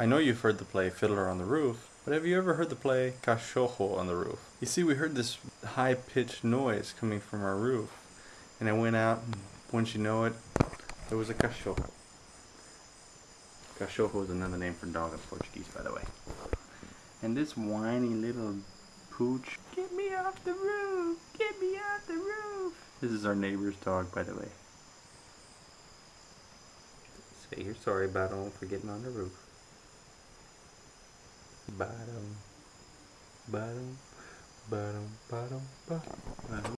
I know you've heard the play Fiddler on the Roof, but have you ever heard the play Cachorro on the Roof? You see, we heard this high pitched noise coming from our roof, and I went out, and once you know it, there was a cachorro. Cachorro is another name for dog in Portuguese, by the way. And this whiny little pooch, get me off the roof! Get me off the roof! This is our neighbor's dog, by the way. Say you're sorry, Bottom, for getting on the roof. Bottom, bottom, bottom, bottom, bottom.